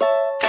you